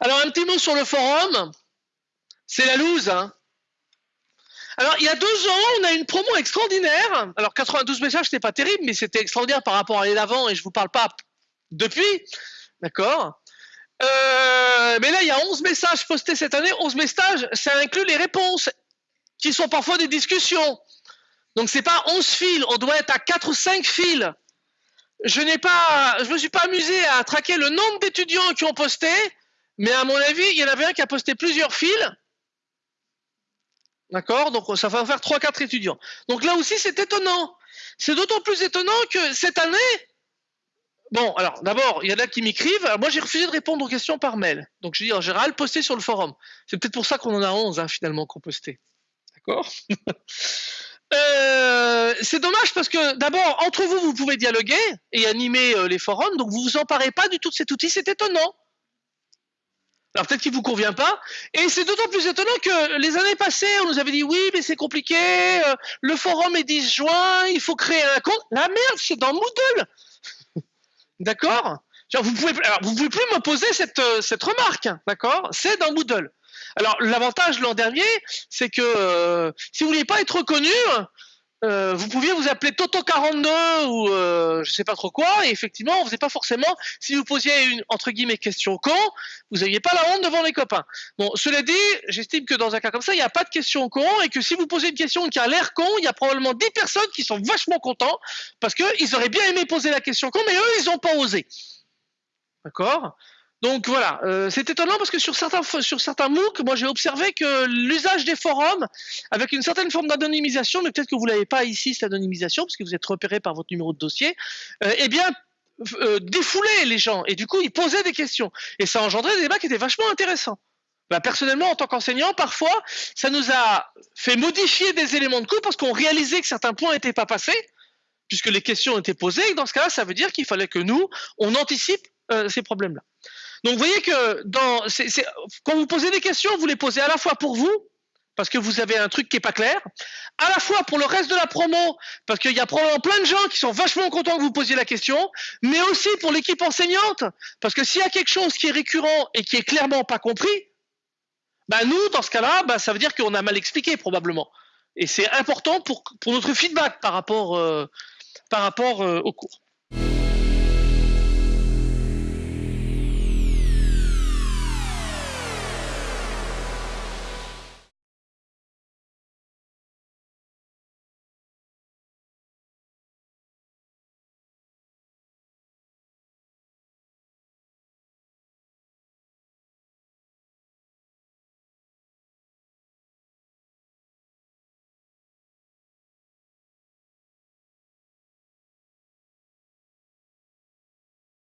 un petit mot sur le forum. C'est la loose. Hein. Alors, il y a deux ans, on a une promo extraordinaire. Alors, 92 messages, c'était pas terrible, mais c'était extraordinaire par rapport à l'année d'avant, et je vous parle pas depuis. D'accord euh, Mais là, il y a 11 messages postés cette année. 11 messages, ça inclut les réponses, qui sont parfois des discussions. Donc, c'est pas 11 fils, on doit être à 4 ou 5 fils. Je n'ai pas, je me suis pas amusé à traquer le nombre d'étudiants qui ont posté, mais à mon avis, il y en avait un qui a posté plusieurs fils D'accord? Donc ça va faire 3-4 étudiants. Donc là aussi, c'est étonnant. C'est d'autant plus étonnant que cette année, Bon, alors d'abord, il y en a qui m'écrivent. Moi, j'ai refusé de répondre aux questions par mail. Donc, je dis en général, postez sur le forum. C'est peut-être pour ça qu'on en a 11 hein, finalement qu'on posté. D'accord? Euh, C'est dommage parce que d'abord, entre vous, vous pouvez dialoguer et animer euh, les forums. Donc, vous vous emparez pas du tout de cet outil. C'est étonnant. Alors peut-être qu'il vous convient pas. Et c'est d'autant plus étonnant que les années passées, on nous avait dit oui, mais c'est compliqué, euh, le forum est disjoint, il faut créer un compte. La merde, c'est dans Moodle. d'accord? Vous pouvez, vous pouvez plus me poser cette, euh, cette remarque, d'accord? C'est dans Moodle. Alors l'avantage l'an dernier, c'est que euh, si vous voulez pas être reconnu, euh, vous pouviez vous appeler Toto42 ou euh, je sais pas trop quoi, et effectivement, on faisait pas forcément, si vous posiez une, entre guillemets, question con, vous n'aviez pas la honte devant les copains. Bon, cela dit, j'estime que dans un cas comme ça, il n'y a pas de question con, et que si vous posez une question qui a l'air con, il y a probablement 10 personnes qui sont vachement contents, parce qu'ils auraient bien aimé poser la question con, mais eux, ils n'ont pas osé. D'accord? Donc voilà, euh, c'est étonnant parce que sur certains, sur certains MOOC, moi j'ai observé que l'usage des forums, avec une certaine forme d'anonymisation, mais peut-être que vous l'avez pas ici, cette anonymisation, parce que vous êtes repéré par votre numéro de dossier, euh, eh bien, euh, défoulait les gens. Et du coup, ils posaient des questions. Et ça engendrait des débats qui étaient vachement intéressants. Bah, personnellement, en tant qu'enseignant, parfois, ça nous a fait modifier des éléments de cours parce qu'on réalisait que certains points n'étaient pas passés, puisque les questions étaient posées. Et dans ce cas-là, ça veut dire qu'il fallait que nous, on anticipe ces problèmes-là. Donc vous voyez que quand vous posez des questions, vous les posez à la fois pour vous, parce que vous avez un truc qui est pas clair, à la fois pour le reste de la promo, parce qu'il y a probablement plein de gens qui sont vachement contents que vous posiez la question, mais aussi pour l'équipe enseignante, parce que s'il y a quelque chose qui est récurrent et qui est clairement pas compris, bah nous, dans ce cas-là, bah ça veut dire qu'on a mal expliqué probablement. Et c'est important pour, notre feedback par rapport, euh, euh, au cours.